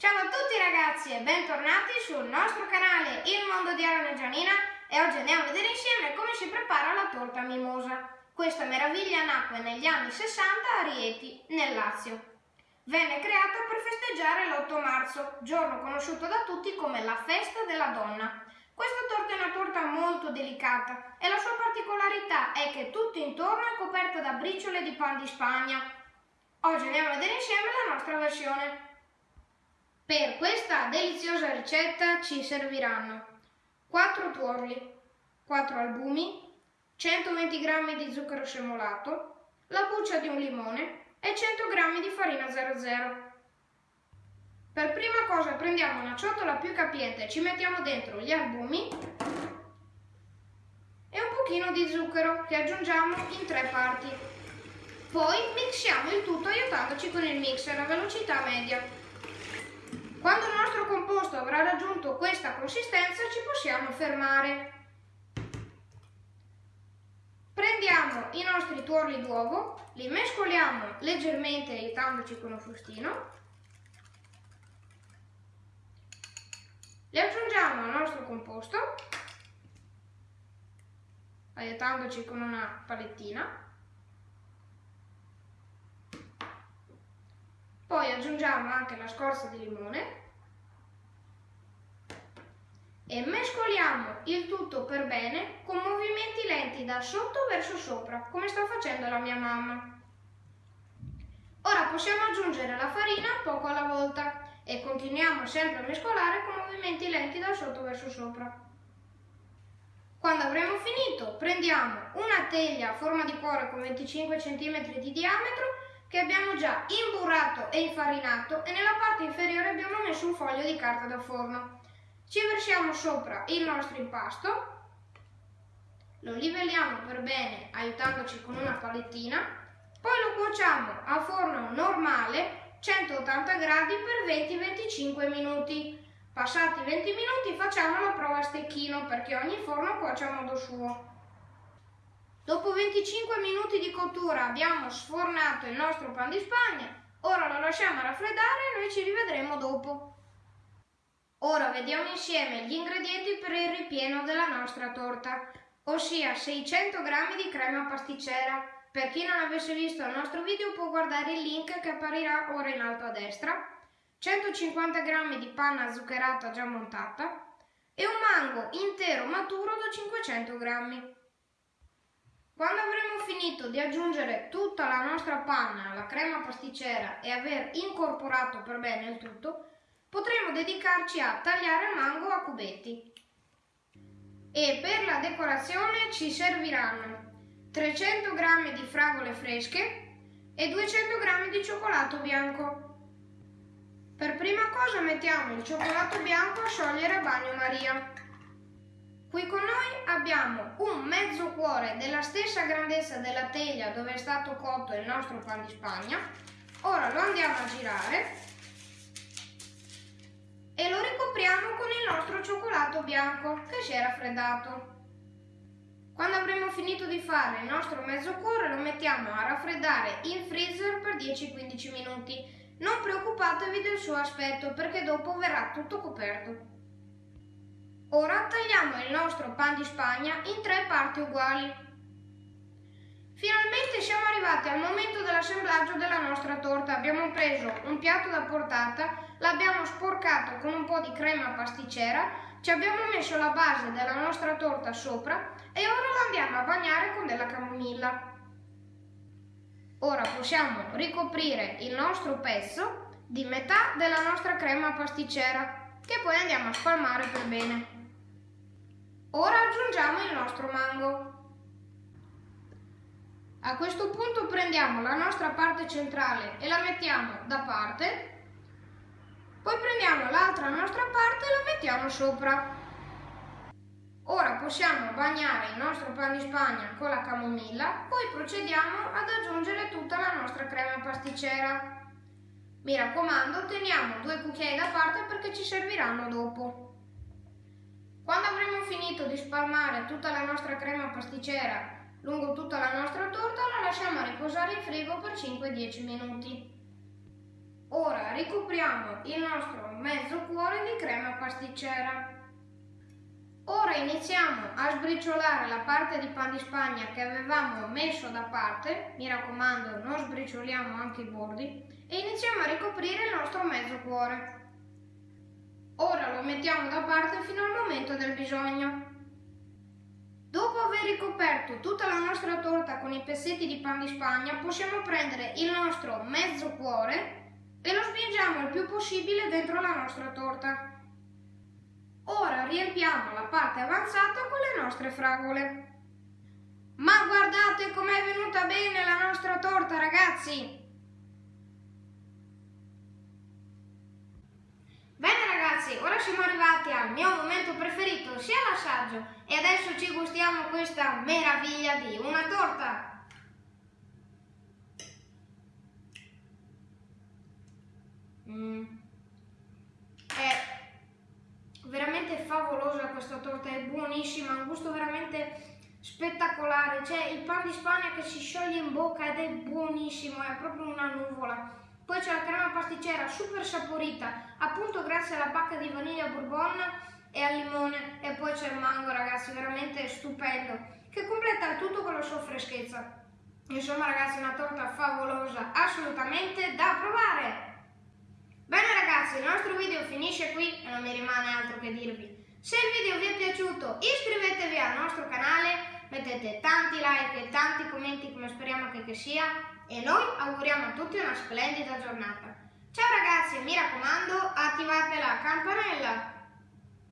Ciao a tutti ragazzi e bentornati sul nostro canale Il Mondo di Arana Gianina e oggi andiamo a vedere insieme come si prepara la torta mimosa. Questa meraviglia nacque negli anni 60 a Rieti, nel Lazio. Venne creata per festeggiare l'8 marzo, giorno conosciuto da tutti come la festa della donna. Questa torta è una torta molto delicata e la sua particolarità è che tutto intorno è coperta da briciole di pan di Spagna. Oggi andiamo a vedere insieme la nostra versione. Per questa deliziosa ricetta ci serviranno 4 tuorli, 4 albumi, 120 g di zucchero semolato, la buccia di un limone e 100 g di farina 00. Per prima cosa prendiamo una ciotola più capiente, ci mettiamo dentro gli albumi e un pochino di zucchero che aggiungiamo in tre parti. Poi mixiamo il tutto aiutandoci con il mixer a velocità media. Quando il nostro composto avrà raggiunto questa consistenza ci possiamo fermare. Prendiamo i nostri tuorli d'uovo, li mescoliamo leggermente aiutandoci con un frustino, li aggiungiamo al nostro composto, aiutandoci con una palettina, Poi aggiungiamo anche la scorza di limone e mescoliamo il tutto per bene con movimenti lenti da sotto verso sopra, come sta facendo la mia mamma. Ora possiamo aggiungere la farina poco alla volta e continuiamo sempre a mescolare con movimenti lenti da sotto verso sopra. Quando avremo finito prendiamo una teglia a forma di cuore con 25 cm di diametro che abbiamo già imburrato e infarinato e nella parte inferiore abbiamo messo un foglio di carta da forno. Ci versiamo sopra il nostro impasto, lo livelliamo per bene aiutandoci con una palettina, poi lo cuociamo a forno normale 180 gradi per 20-25 minuti. Passati 20 minuti facciamo la prova a stecchino perché ogni forno cuoce a modo suo. Dopo 25 minuti di cottura abbiamo sfornato il nostro pan di spagna, ora lo lasciamo raffreddare e noi ci rivedremo dopo. Ora vediamo insieme gli ingredienti per il ripieno della nostra torta, ossia 600 g di crema pasticcera. Per chi non avesse visto il nostro video può guardare il link che apparirà ora in alto a destra, 150 g di panna zuccherata già montata e un mango intero maturo da 500 g. Quando avremo finito di aggiungere tutta la nostra panna alla crema pasticcera e aver incorporato per bene il tutto, potremo dedicarci a tagliare il mango a cubetti. E per la decorazione ci serviranno 300 g di fragole fresche e 200 g di cioccolato bianco. Per prima cosa mettiamo il cioccolato bianco a sciogliere a bagno Maria. Qui con noi abbiamo un mezzo cuore della stessa grandezza della teglia dove è stato cotto il nostro pan di spagna. Ora lo andiamo a girare e lo ricopriamo con il nostro cioccolato bianco che si è raffreddato. Quando avremo finito di fare il nostro mezzo cuore lo mettiamo a raffreddare in freezer per 10-15 minuti. Non preoccupatevi del suo aspetto perché dopo verrà tutto coperto. Ora tagliamo il nostro pan di spagna in tre parti uguali. Finalmente siamo arrivati al momento dell'assemblaggio della nostra torta. Abbiamo preso un piatto da portata, l'abbiamo sporcato con un po' di crema pasticcera, ci abbiamo messo la base della nostra torta sopra e ora la andiamo a bagnare con della camomilla. Ora possiamo ricoprire il nostro pezzo di metà della nostra crema pasticcera che poi andiamo a spalmare per bene. Ora aggiungiamo il nostro mango. A questo punto prendiamo la nostra parte centrale e la mettiamo da parte, poi prendiamo l'altra nostra parte e la mettiamo sopra. Ora possiamo bagnare il nostro pan di spagna con la camomilla, poi procediamo ad aggiungere tutta la nostra crema pasticcera. Mi raccomando, teniamo due cucchiai da parte perché ci serviranno dopo. Quando avremo finito di spalmare tutta la nostra crema pasticcera lungo tutta la nostra torta, la lasciamo riposare in frigo per 5-10 minuti. Ora ricopriamo il nostro mezzo cuore di crema pasticcera. Ora iniziamo a sbriciolare la parte di pan di spagna che avevamo messo da parte, mi raccomando non sbricioliamo anche i bordi, e iniziamo a ricoprire il nostro mezzo cuore. Ora lo mettiamo da parte fino al momento del bisogno. Dopo aver ricoperto tutta la nostra torta con i pezzetti di pan di spagna, possiamo prendere il nostro mezzo cuore e lo spingiamo il più possibile dentro la nostra torta. Ora riempiamo la parte avanzata con le nostre fragole. Ma guardate com'è venuta bene la nostra torta, ragazzi! Bene ragazzi, ora siamo arrivati al mio momento preferito, sia l'assaggio, e adesso ci gustiamo questa meraviglia di una torta. Mm. È veramente favolosa questa torta, è buonissima, ha un gusto veramente spettacolare, c'è il pan di Spagna che si scioglie in bocca ed è buonissimo, è proprio una nuvola. Poi c'è la crema pasticcera super saporita, appunto grazie alla pacca di vaniglia bourbon e al limone e poi c'è il mango ragazzi, veramente stupendo, che completa il tutto con la sua freschezza. Insomma ragazzi, una torta favolosa, assolutamente da provare! Bene ragazzi, il nostro video finisce qui e non mi rimane altro che dirvi. Se il video vi è piaciuto iscrivetevi al nostro canale, mettete tanti like e tanti commenti come speriamo che, che sia e noi auguriamo a tutti una splendida giornata. Ciao ragazzi mi raccomando attivate la campanella!